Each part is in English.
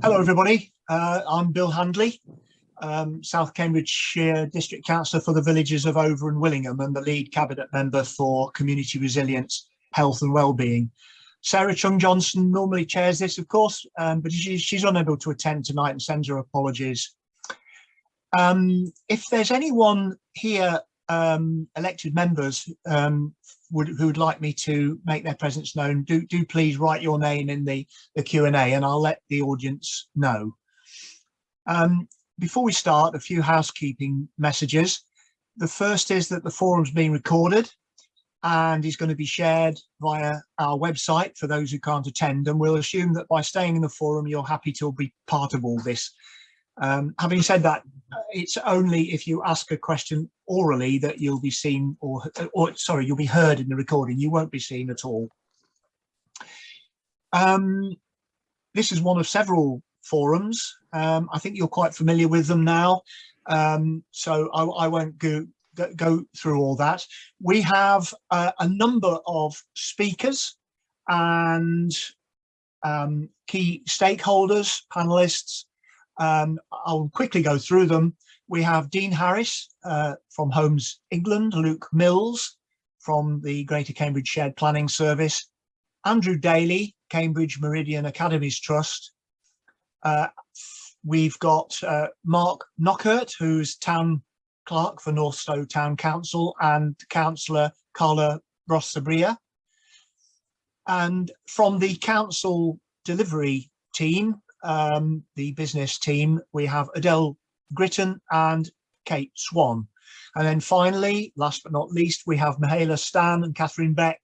Hello, everybody. Uh, I'm Bill Handley, um, South Cambridgeshire District Councillor for the villages of Over and Willingham and the lead cabinet member for community resilience, health and well-being. Sarah Cheung Johnson normally chairs this, of course, um, but she, she's unable to attend tonight and sends her apologies. Um, if there's anyone here, um, elected members um, would, who would like me to make their presence known, do, do please write your name in the, the Q&A and I'll let the audience know. Um, before we start, a few housekeeping messages. The first is that the forum's being recorded and is going to be shared via our website for those who can't attend and we'll assume that by staying in the forum you're happy to be part of all this. Um, having said that, it's only if you ask a question orally that you'll be seen or, or sorry, you'll be heard in the recording. You won't be seen at all. Um, this is one of several forums. Um, I think you're quite familiar with them now. Um, so I, I won't go, go, through all that. We have uh, a number of speakers and um, key stakeholders, panelists, um, I'll quickly go through them. We have Dean Harris uh, from Homes England, Luke Mills from the Greater Cambridge Shared Planning Service, Andrew Daly, Cambridge Meridian Academies Trust. Uh, we've got uh, Mark Knockert, who's Town Clerk for North Northstowe Town Council, and Councillor Carla Rossabria. And from the council delivery team, um, the business team, we have Adele Gritton and Kate Swan. And then finally, last but not least, we have Mihaela Stan and Catherine Beck,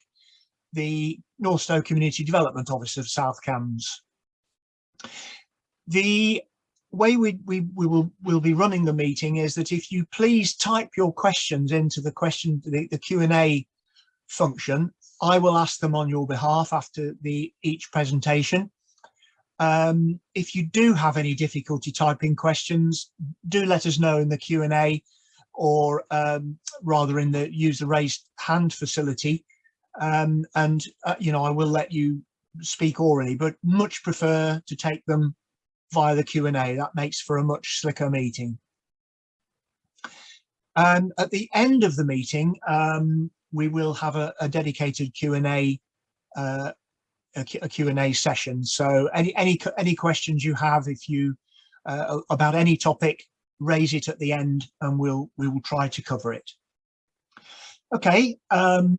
the Northstowe Community Development Office of South Cambs. The way we, we, we will will be running the meeting is that if you please type your questions into the question the, the Q&A function, I will ask them on your behalf after the each presentation. Um, if you do have any difficulty typing questions, do let us know in the Q&A or um, rather in the use the raised hand facility. Um, and, uh, you know, I will let you speak orally, but much prefer to take them via the Q&A. That makes for a much slicker meeting. And at the end of the meeting, um, we will have a, a dedicated Q&A uh, a Q&A session. So any, any, any questions you have, if you, uh, about any topic, raise it at the end and we'll, we will try to cover it. Okay, um,